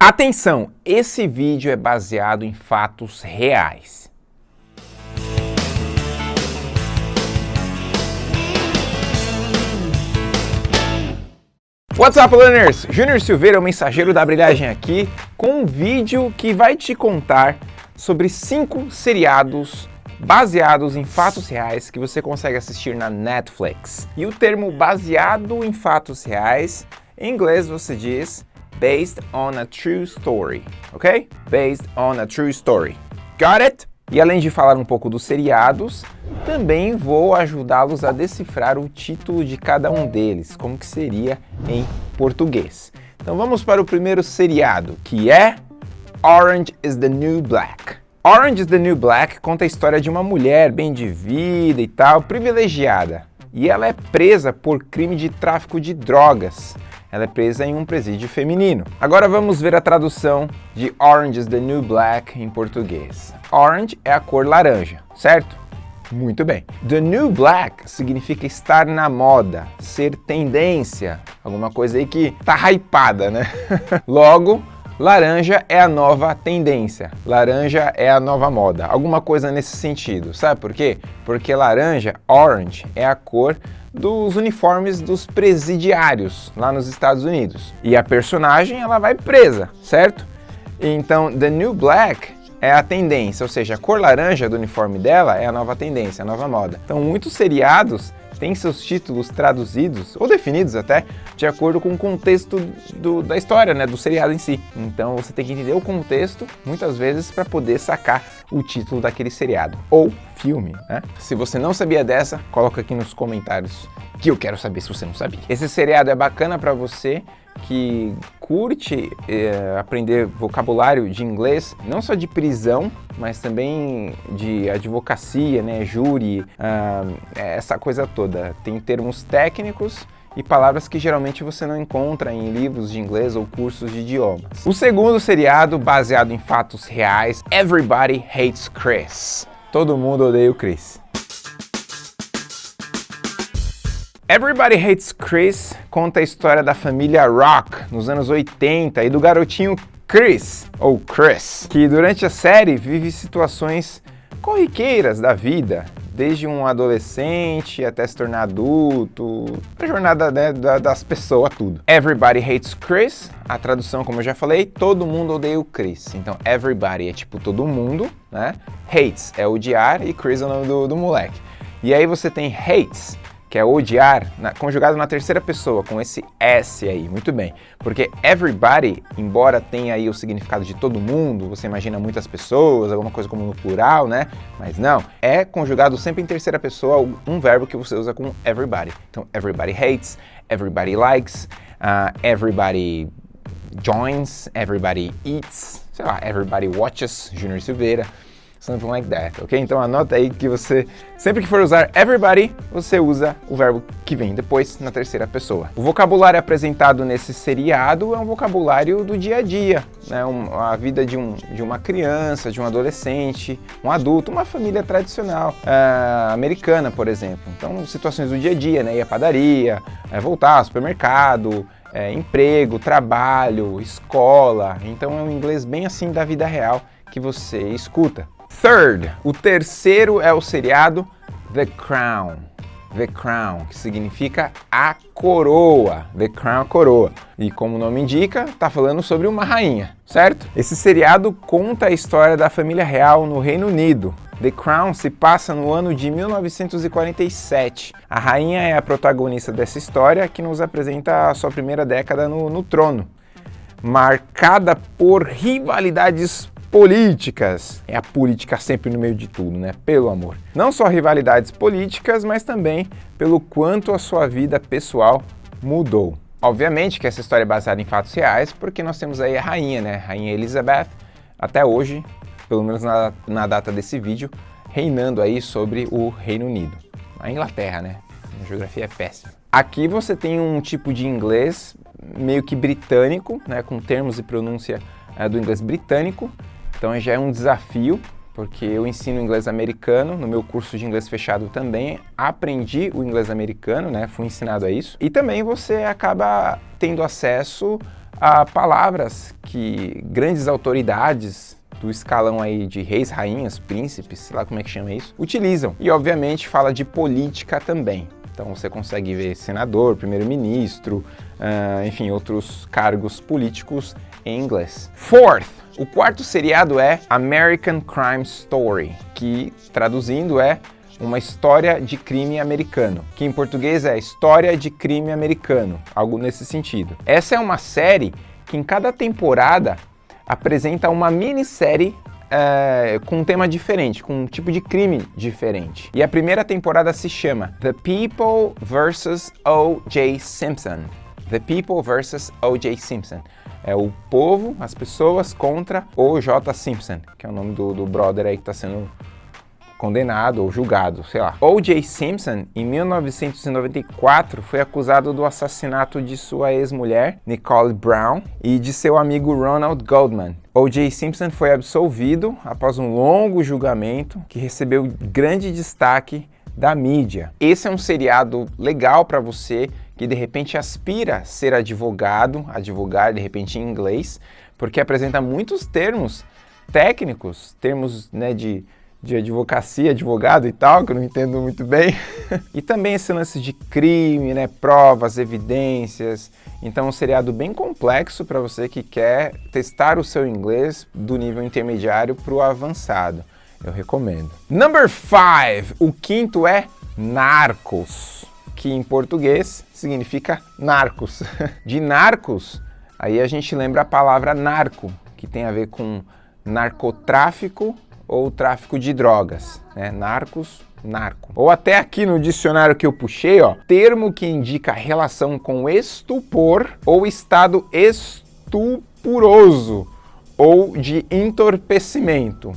Atenção, esse vídeo é baseado em fatos reais. What's up, learners? Júnior Silveira, o mensageiro da brilhagem aqui, com um vídeo que vai te contar sobre cinco seriados baseados em fatos reais que você consegue assistir na Netflix. E o termo baseado em fatos reais, em inglês você diz based on a true story, ok? Based on a true story. Got it? E além de falar um pouco dos seriados, também vou ajudá-los a decifrar o título de cada um deles, como que seria em português. Então vamos para o primeiro seriado, que é Orange is the New Black. Orange is the New Black conta a história de uma mulher bem de vida e tal, privilegiada. E ela é presa por crime de tráfico de drogas. Ela é presa em um presídio feminino. Agora vamos ver a tradução de Orange is the New Black em português. Orange é a cor laranja, certo? Muito bem. The New Black significa estar na moda, ser tendência, alguma coisa aí que tá hypada, né? Logo, laranja é a nova tendência, laranja é a nova moda, alguma coisa nesse sentido. Sabe por quê? Porque laranja, orange, é a cor dos uniformes dos presidiários lá nos Estados Unidos. E a personagem, ela vai presa, certo? Então, The New Black é a tendência, ou seja, a cor laranja do uniforme dela é a nova tendência, a nova moda. Então, muitos seriados têm seus títulos traduzidos, ou definidos até, de acordo com o contexto do, da história, né, do seriado em si. Então você tem que entender o contexto, muitas vezes, para poder sacar o título daquele seriado, ou filme, né? Se você não sabia dessa, coloca aqui nos comentários que eu quero saber se você não sabia. Esse seriado é bacana para você que curte eh, aprender vocabulário de inglês, não só de prisão, mas também de advocacia, né, júri, ah, essa coisa toda. Tem termos técnicos e palavras que geralmente você não encontra em livros de inglês ou cursos de idiomas. O segundo seriado, baseado em fatos reais, Everybody Hates Chris. Todo mundo odeia o Chris. Everybody Hates Chris conta a história da família Rock nos anos 80 e do garotinho Chris, ou Chris, que durante a série vive situações corriqueiras da vida, desde um adolescente até se tornar adulto, a jornada né, das pessoas, tudo. Everybody Hates Chris, a tradução, como eu já falei, todo mundo odeia o Chris. Então, everybody é tipo todo mundo, né? Hates é odiar e Chris é o nome do, do moleque. E aí você tem hates, que é odiar, na, conjugado na terceira pessoa, com esse S aí, muito bem. Porque everybody, embora tenha aí o significado de todo mundo, você imagina muitas pessoas, alguma coisa como no plural, né? Mas não, é conjugado sempre em terceira pessoa um verbo que você usa com everybody. Então, everybody hates, everybody likes, uh, everybody joins, everybody eats, sei lá, everybody watches, Junior Silveira something like that, ok? Então anota aí que você, sempre que for usar everybody, você usa o verbo que vem depois na terceira pessoa. O vocabulário apresentado nesse seriado é um vocabulário do dia a dia, né? Um, a vida de, um, de uma criança, de um adolescente, um adulto, uma família tradicional uh, americana, por exemplo. Então, situações do dia a dia, né? Ir à padaria, é, voltar ao supermercado, é, emprego, trabalho, escola. Então é um inglês bem assim da vida real que você escuta. Third, o terceiro é o seriado The Crown. The Crown, que significa a coroa. The Crown, coroa. E como o nome indica, está falando sobre uma rainha, certo? Esse seriado conta a história da família real no Reino Unido. The Crown se passa no ano de 1947. A rainha é a protagonista dessa história que nos apresenta a sua primeira década no, no trono, marcada por rivalidades políticas. É a política sempre no meio de tudo, né? Pelo amor. Não só rivalidades políticas, mas também pelo quanto a sua vida pessoal mudou. Obviamente que essa história é baseada em fatos reais, porque nós temos aí a rainha, né? Rainha Elizabeth, até hoje, pelo menos na, na data desse vídeo, reinando aí sobre o Reino Unido. A Inglaterra, né? A geografia é péssima. Aqui você tem um tipo de inglês meio que britânico, né? Com termos e pronúncia é, do inglês britânico, então já é um desafio, porque eu ensino inglês americano, no meu curso de inglês fechado também aprendi o inglês americano, né? fui ensinado a isso. E também você acaba tendo acesso a palavras que grandes autoridades do escalão aí de reis, rainhas, príncipes, sei lá como é que chama isso, utilizam. E obviamente fala de política também. Então você consegue ver senador, primeiro-ministro, uh, enfim, outros cargos políticos em inglês. Fourth, o quarto seriado é American Crime Story, que traduzindo é uma história de crime americano, que em português é História de Crime Americano, algo nesse sentido. Essa é uma série que em cada temporada apresenta uma minissérie é, com um tema diferente, com um tipo de crime diferente. E a primeira temporada se chama The People vs. O.J. Simpson. The People vs. O.J. Simpson. É o povo, as pessoas contra O.J. Simpson, que é o nome do, do brother aí que está sendo condenado ou julgado, sei lá. O.J. Simpson, em 1994, foi acusado do assassinato de sua ex-mulher, Nicole Brown, e de seu amigo Ronald Goldman. O.J. Simpson foi absolvido após um longo julgamento que recebeu grande destaque da mídia. Esse é um seriado legal para você que de repente aspira a ser advogado, advogar de repente em inglês, porque apresenta muitos termos técnicos, termos né, de de advocacia, advogado e tal, que eu não entendo muito bem. e também esse lance de crime, né, provas, evidências. Então um seriado bem complexo para você que quer testar o seu inglês do nível intermediário para o avançado. Eu recomendo. Number 5, o quinto é Narcos, que em português significa narcos. De narcos, aí a gente lembra a palavra narco, que tem a ver com narcotráfico ou tráfico de drogas, né? Narcos, narco. Ou até aqui no dicionário que eu puxei, ó, termo que indica relação com estupor ou estado estupuroso ou de entorpecimento.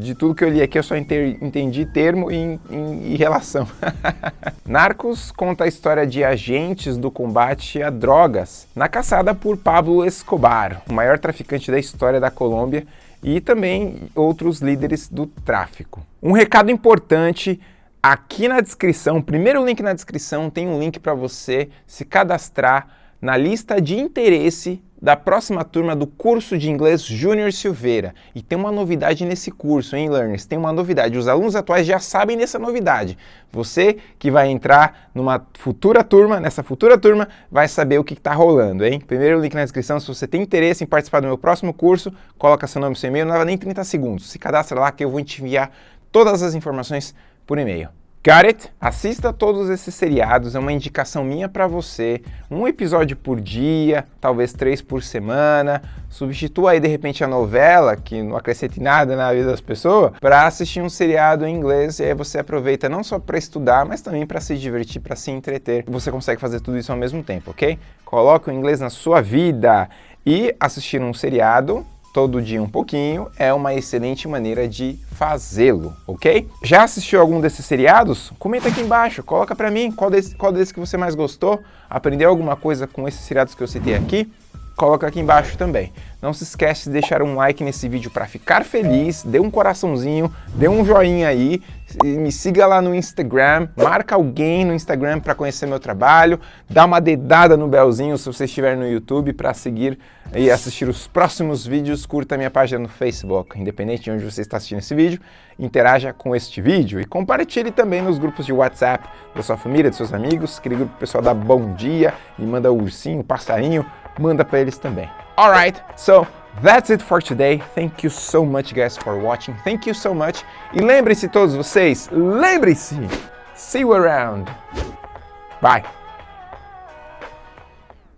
De tudo que eu li aqui, eu só entendi termo e, e, relação. Narcos conta a história de agentes do combate a drogas na caçada por Pablo Escobar, o maior traficante da história da Colômbia e também outros líderes do tráfico. Um recado importante, aqui na descrição, primeiro link na descrição, tem um link para você se cadastrar na lista de interesse da próxima turma do curso de inglês Júnior Silveira. E tem uma novidade nesse curso, hein, learners? Tem uma novidade. Os alunos atuais já sabem dessa novidade. Você que vai entrar numa futura turma, nessa futura turma, vai saber o que está rolando, hein? Primeiro link na descrição, se você tem interesse em participar do meu próximo curso, coloca seu nome e seu e-mail, não leva nem 30 segundos. Se cadastra lá que eu vou te enviar todas as informações por e-mail. Got it? Assista todos esses seriados, é uma indicação minha para você. Um episódio por dia, talvez três por semana. Substitua aí de repente a novela, que não acrescente nada na vida das pessoas, para assistir um seriado em inglês e aí você aproveita não só para estudar, mas também para se divertir, para se entreter. Você consegue fazer tudo isso ao mesmo tempo, ok? Coloque o inglês na sua vida e assistir um seriado todo dia um pouquinho é uma excelente maneira de fazê-lo, ok? Já assistiu algum desses seriados? Comenta aqui embaixo, coloca pra mim qual desse, qual desse que você mais gostou, aprendeu alguma coisa com esses seriados que eu citei aqui? Coloca aqui embaixo também. Não se esquece de deixar um like nesse vídeo para ficar feliz, dê um coraçãozinho, dê um joinha aí, me siga lá no Instagram, marca alguém no Instagram para conhecer meu trabalho, dá uma dedada no belzinho se você estiver no YouTube para seguir e assistir os próximos vídeos, curta minha página no Facebook, independente de onde você está assistindo esse vídeo, interaja com este vídeo e compartilhe também nos grupos de WhatsApp da sua família, dos seus amigos, aquele grupo pessoal dá bom dia e manda o ursinho, o passarinho, manda para eles também. Alright, so that's it for today. Thank you so much guys for watching. Thank you so much. E lembrem-se todos vocês, lembrem-se, see you around. Bye.